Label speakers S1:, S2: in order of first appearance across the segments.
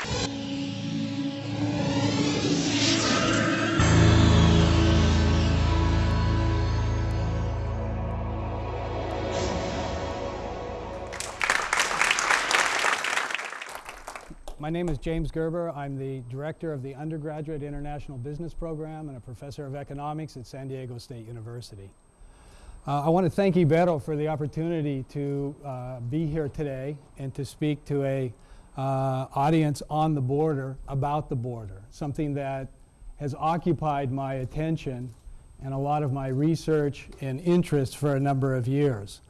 S1: My name is James Gerber. I'm the director of the Undergraduate International Business Program and a professor of economics at San Diego State University. Uh, I want to thank Ibero for the opportunity to uh, be here today and to speak to a audience on the border about the border, something that has occupied my attention and a lot of my research and interest for a number of years.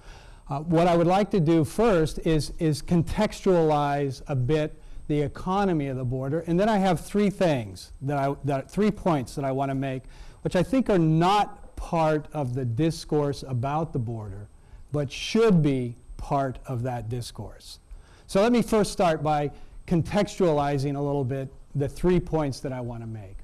S1: Uh, what I would like to do first is, is contextualize a bit the economy of the border. And then I have three things, that I, that, three points that I want to make, which I think are not part of the discourse about the border, but should be part of that discourse. So let me first start by contextualizing a little bit the three points that I want to make.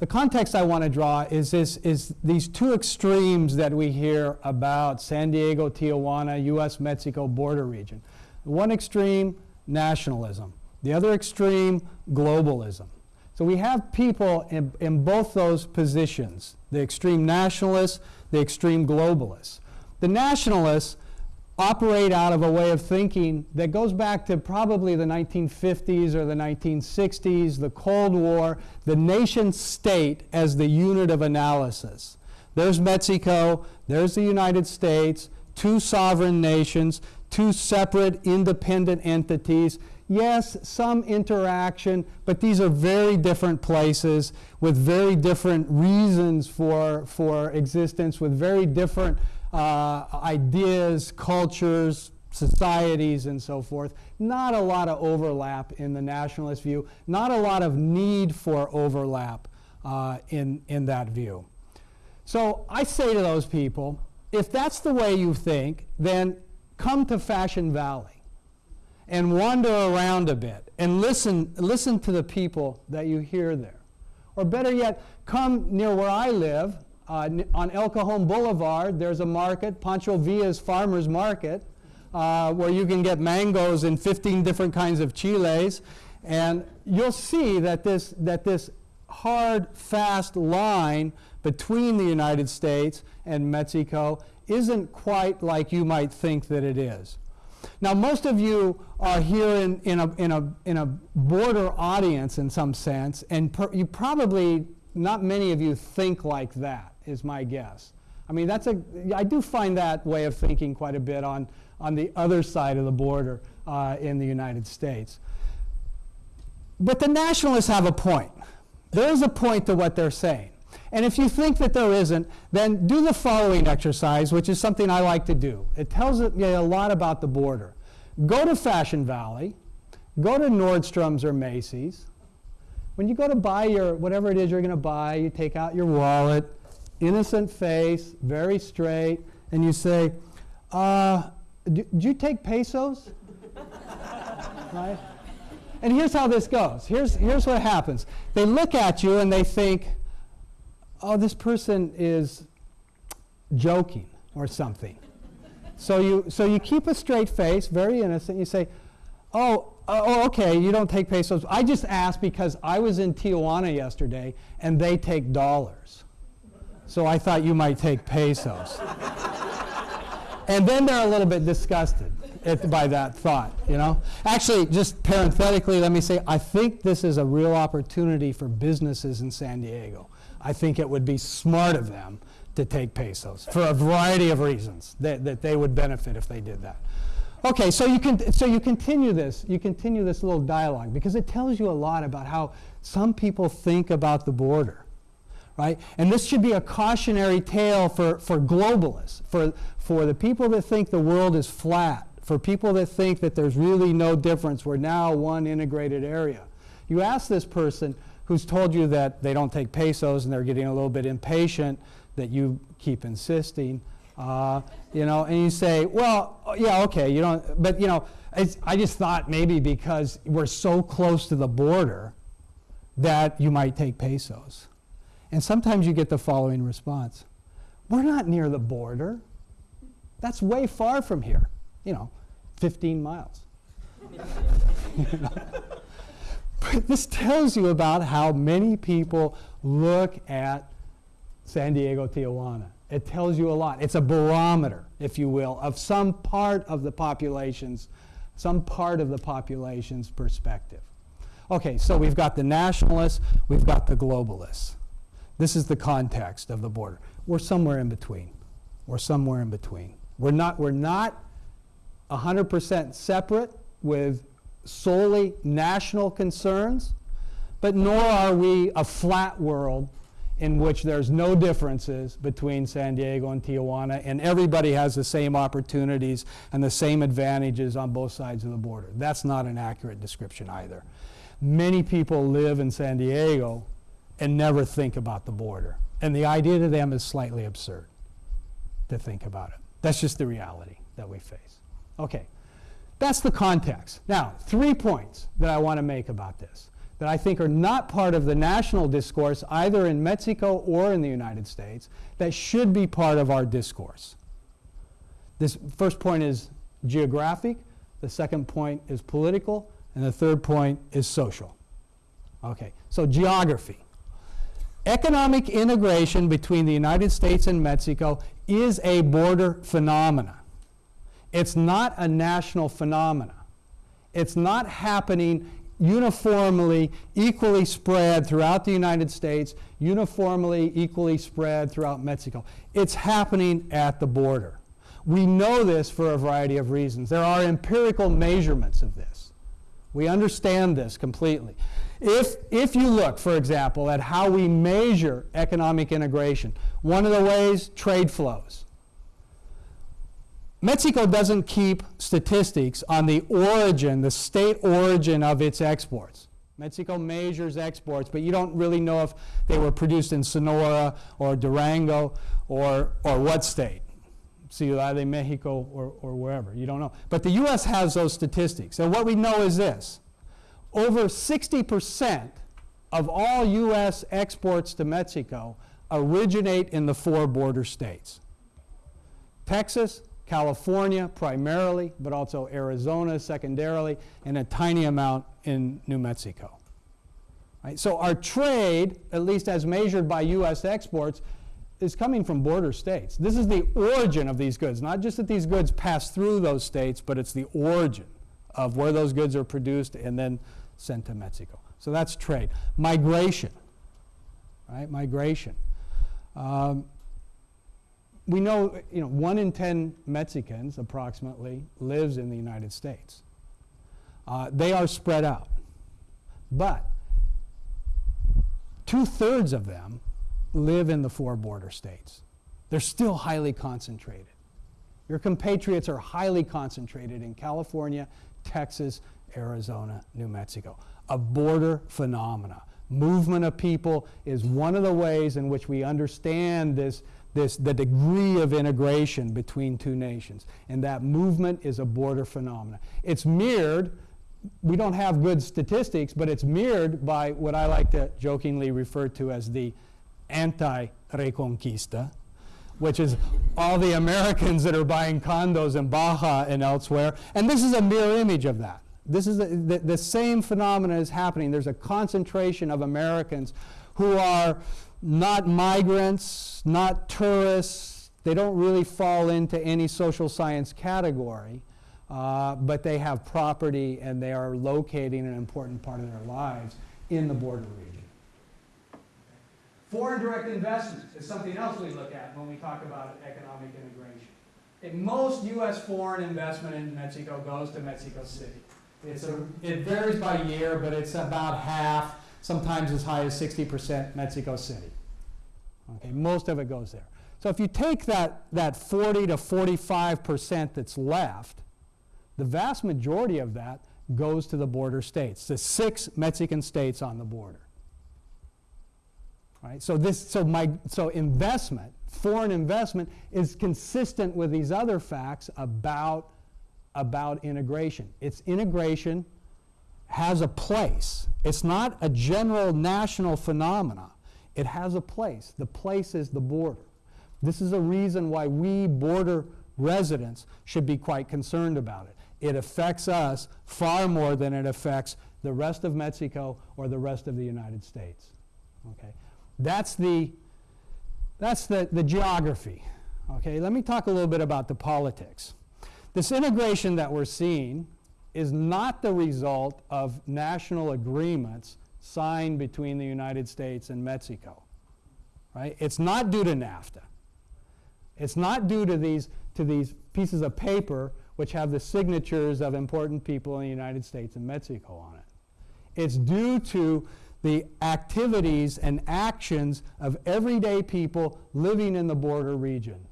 S1: The context I want to draw is, this, is these two extremes that we hear about San Diego, Tijuana, U.S.-Mexico border region. One extreme, nationalism. The other extreme, globalism. So we have people in, in both those positions, the extreme nationalists, the extreme globalists. The nationalists operate out of a way of thinking that goes back to probably the 1950s or the 1960s, the Cold War, the nation state as the unit of analysis. There's Mexico, there's the United States, two sovereign nations, two separate independent entities, yes, some interaction, but these are very different places with very different reasons for, for existence, with very different uh, ideas, cultures, societies, and so forth. Not a lot of overlap in the nationalist view, not a lot of need for overlap uh, in, in that view. So I say to those people, if that's the way you think, then come to Fashion Valley and wander around a bit and listen, listen to the people that you hear there. Or better yet, come near where I live uh, on El Cajon Boulevard. There's a market, Pancho Villa's Farmer's Market, uh, where you can get mangoes in 15 different kinds of chiles. And you'll see that this, that this hard, fast line between the United States and Mexico isn't quite like you might think that it is. Now, most of you are here in, in, a, in, a, in a border audience in some sense, and per, you probably, not many of you think like that, is my guess. I mean, that's a, I do find that way of thinking quite a bit on, on the other side of the border uh, in the United States. But the nationalists have a point. There is a point to what they're saying. And if you think that there isn't, then do the following exercise, which is something I like to do. It tells you a lot about the border. Go to Fashion Valley, go to Nordstrom's or Macy's. When you go to buy your, whatever it is you're going to buy, you take out your wallet, innocent face, very straight, and you say, uh, do, do you take pesos? right? And here's how this goes. Here's, here's what happens. They look at you and they think, oh, this person is joking or something. so, you, so you keep a straight face, very innocent. You say, oh, Oh, oh, okay, you don't take pesos. I just asked because I was in Tijuana yesterday and they take dollars. So I thought you might take pesos. and then they're a little bit disgusted at, by that thought, you know? Actually, just parenthetically, let me say, I think this is a real opportunity for businesses in San Diego. I think it would be smart of them to take pesos for a variety of reasons that, that they would benefit if they did that. Okay, so you, can, so you continue this, you continue this little dialogue because it tells you a lot about how some people think about the border, right? And this should be a cautionary tale for, for globalists, for, for the people that think the world is flat, for people that think that there's really no difference, we're now one integrated area. You ask this person, who's told you that they don't take pesos and they're getting a little bit impatient that you keep insisting. Uh, you know, and you say, well, yeah, okay, you don't, but you know, I just thought maybe because we're so close to the border that you might take pesos. And sometimes you get the following response. We're not near the border. That's way far from here, you know, 15 miles. know? this tells you about how many people look at San Diego, Tijuana. It tells you a lot. It's a barometer, if you will, of some part of the population's, some part of the population's perspective. Okay, so we've got the nationalists, we've got the globalists. This is the context of the border. We're somewhere in between. We're somewhere in between. We're not, we're not 100% separate with solely national concerns, but nor are we a flat world in which there's no differences between San Diego and Tijuana, and everybody has the same opportunities and the same advantages on both sides of the border. That's not an accurate description either. Many people live in San Diego and never think about the border. And the idea to them is slightly absurd to think about it. That's just the reality that we face. Okay, that's the context. Now, three points that I want to make about this that I think are not part of the national discourse either in Mexico or in the United States that should be part of our discourse. This first point is geographic, the second point is political, and the third point is social. Okay, so geography. Economic integration between the United States and Mexico is a border phenomena. It's not a national phenomena. It's not happening uniformly, equally spread throughout the United States, uniformly, equally spread throughout Mexico. It's happening at the border. We know this for a variety of reasons. There are empirical measurements of this. We understand this completely. If, if you look, for example, at how we measure economic integration, one of the ways, trade flows. Mexico doesn't keep statistics on the origin, the state origin of its exports. Mexico measures exports, but you don't really know if they were produced in Sonora or Durango or, or what state. Ciudad de Mexico or, or wherever. You don't know. But the U.S. has those statistics. And what we know is this over 60% of all U.S. exports to Mexico originate in the four border states Texas, California primarily, but also Arizona secondarily, and a tiny amount in New Mexico. Right? So our trade, at least as measured by U.S. exports, is coming from border states. This is the origin of these goods, not just that these goods pass through those states, but it's the origin of where those goods are produced and then sent to Mexico. So that's trade. Migration, right? Migration. Um, we know, you know, one in 10 Mexicans approximately lives in the United States. Uh, they are spread out. But two thirds of them live in the four border states. They're still highly concentrated. Your compatriots are highly concentrated in California, Texas, Arizona, New Mexico. A border phenomena. Movement of people is one of the ways in which we understand this, this, the degree of integration between two nations. And that movement is a border phenomenon. It's mirrored, we don't have good statistics, but it's mirrored by what I like to jokingly refer to as the anti-reconquista, which is all the Americans that are buying condos in Baja and elsewhere. And this is a mirror image of that. This is the, the, the same phenomenon is happening. There's a concentration of Americans who are not migrants, not tourists. They don't really fall into any social science category, uh, but they have property and they are locating an important part of their lives in the border region. Foreign direct investment is something else we look at when we talk about economic integration. Most U.S. foreign investment in Mexico goes to Mexico City. It's a, it varies by year, but it's about half, sometimes as high as 60% Mexico City. Okay, most of it goes there. So if you take that, that 40 to 45% that's left, the vast majority of that goes to the border states, the six Mexican states on the border. Right? So this, so my, so investment, foreign investment, is consistent with these other facts about about integration. Its integration has a place. It's not a general national phenomena. It has a place. The place is the border. This is a reason why we border residents should be quite concerned about it. it affects us far more than it affects the rest of Mexico or the rest of the United States. Okay? That's the, that's the, the geography. Okay, let me talk a little bit about the politics. This integration that we're seeing is not the result of national agreements signed between the United States and Mexico. Right? It's not due to NAFTA. It's not due to these, to these pieces of paper which have the signatures of important people in the United States and Mexico on it. It's due to the activities and actions of everyday people living in the border region.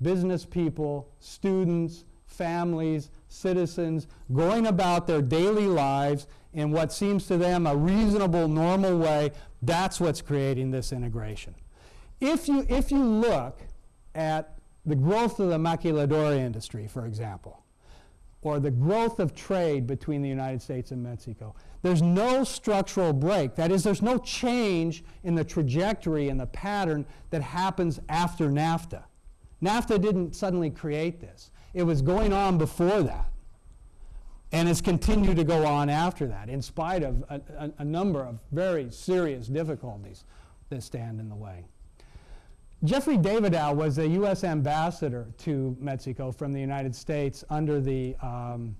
S1: Business people, students, families, citizens, going about their daily lives in what seems to them a reasonable, normal way. That's what's creating this integration. If you, if you look at the growth of the maquiladora industry, for example, or the growth of trade between the United States and Mexico, there's no structural break. That is, there's no change in the trajectory and the pattern that happens after NAFTA. NAFTA didn't suddenly create this. It was going on before that. And it's continued to go on after that, in spite of a, a, a number of very serious difficulties that stand in the way. Jeffrey Davidow was a U.S. ambassador to Mexico from the United States under the, um,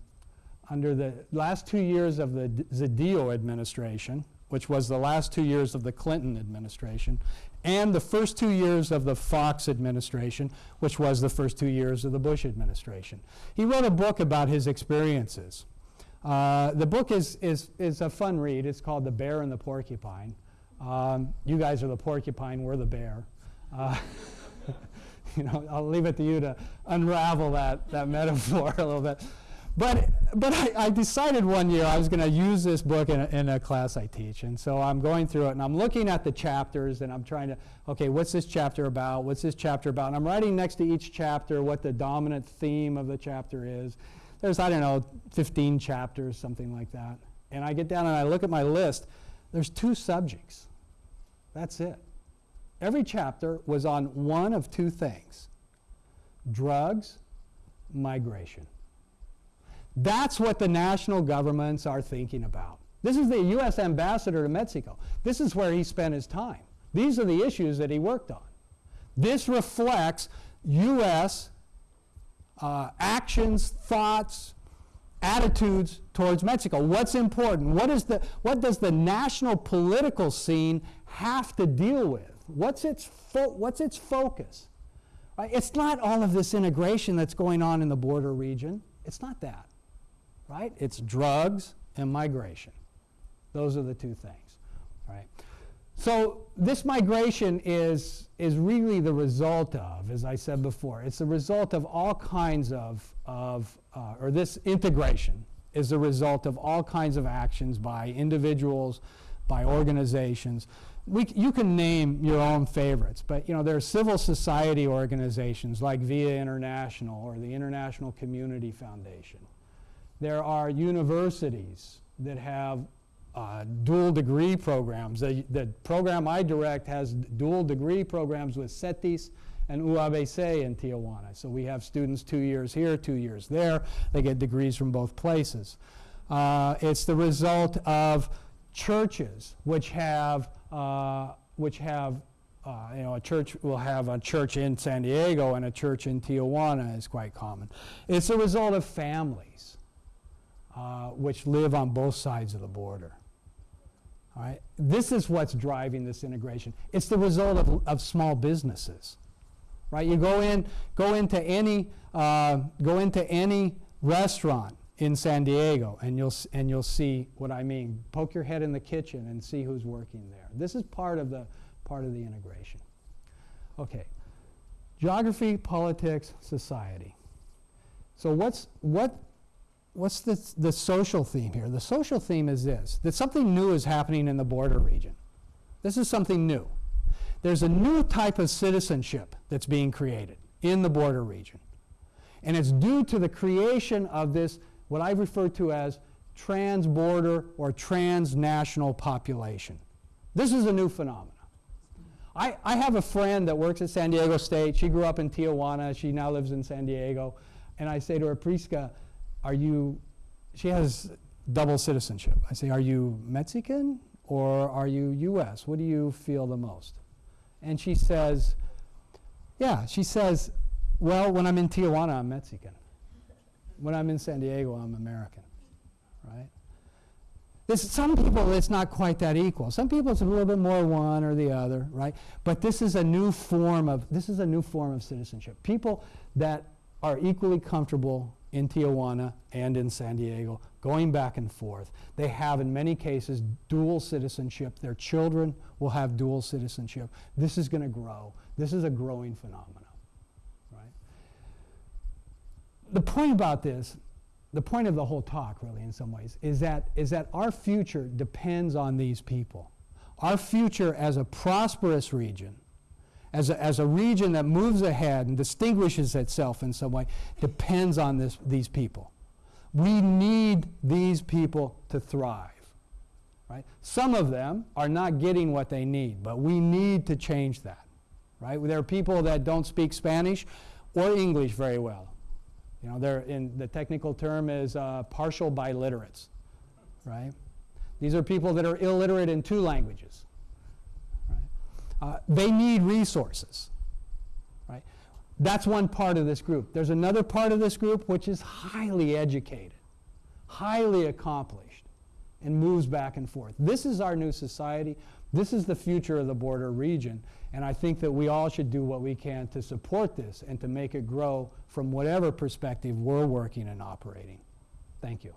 S1: under the last two years of the Zedillo administration, which was the last two years of the Clinton administration, and the first two years of the Fox administration, which was the first two years of the Bush administration. He wrote a book about his experiences. Uh, the book is, is, is a fun read. It's called The Bear and the Porcupine. Um, you guys are the porcupine, we're the bear. Uh, you know, I'll leave it to you to unravel that, that metaphor a little bit. But, but I, I decided one year I was going to use this book in a, in a class I teach. And so I'm going through it and I'm looking at the chapters and I'm trying to, okay, what's this chapter about? What's this chapter about? And I'm writing next to each chapter what the dominant theme of the chapter is. There's, I don't know, 15 chapters, something like that. And I get down and I look at my list. There's two subjects. That's it. Every chapter was on one of two things drugs, migration. That's what the national governments are thinking about. This is the U.S. ambassador to Mexico. This is where he spent his time. These are the issues that he worked on. This reflects U.S. Uh, actions, thoughts, attitudes towards Mexico. What's important? What, is the, what does the national political scene have to deal with? What's its, what's its focus? Right? It's not all of this integration that's going on in the border region. It's not that. Right? It's drugs and migration. Those are the two things. Right? So this migration is, is really the result of, as I said before, it's the result of all kinds of, of uh, or this integration is the result of all kinds of actions by individuals, by organizations we, you can name your own favorites, but you know there are civil society organizations like VIA International or the International Community Foundation. There are universities that have uh, dual degree programs. The, the, program I direct has dual degree programs with CETYS and UABC in Tijuana. So we have students two years here, two years there. They get degrees from both places. Uh, it's the result of churches which have uh, which have, uh, you know, a church will have a church in San Diego and a church in Tijuana is quite common. It's a result of families uh, which live on both sides of the border. All right? This is what's driving this integration. It's the result of, of small businesses. Right? You go in, go into any, uh, go into any restaurant in San Diego, and you'll, and you'll see what I mean. Poke your head in the kitchen and see who's working there. This is part of the, part of the integration. Okay, geography, politics, society. So what's, what, what's the, the social theme here? The social theme is this, that something new is happening in the border region. This is something new. There's a new type of citizenship that's being created in the border region. And it's due to the creation of this what I refer to as trans-border or transnational population. This is a new phenomenon. I, I have a friend that works at San Diego State. She grew up in Tijuana. She now lives in San Diego. And I say to her, Priska, are you, she has double citizenship. I say, are you Mexican or are you US? What do you feel the most? And she says, yeah, she says, well, when I'm in Tijuana, I'm Mexican. When I'm in San Diego, I'm American, right? This, some people, it's not quite that equal. Some people, it's a little bit more one or the other, right? But this is a new form of this is a new form of citizenship. People that are equally comfortable in Tijuana and in San Diego, going back and forth. They have, in many cases, dual citizenship. Their children will have dual citizenship. This is going to grow. This is a growing phenomenon, right? The point about this, the point of the whole talk, really, in some ways, is that, is that our future depends on these people. Our future as a prosperous region as a, as a region that moves ahead and distinguishes itself in some way depends on this, these people. We need these people to thrive. Right? Some of them are not getting what they need, but we need to change that. Right? There are people that don't speak Spanish or English very well. You know, they're in the technical term is uh, partial biliterates. Right? These are people that are illiterate in two languages. Uh, they need resources. Right? That's one part of this group. There's another part of this group which is highly educated, highly accomplished, and moves back and forth. This is our new society. This is the future of the border region. And I think that we all should do what we can to support this and to make it grow from whatever perspective we're working and operating. Thank you.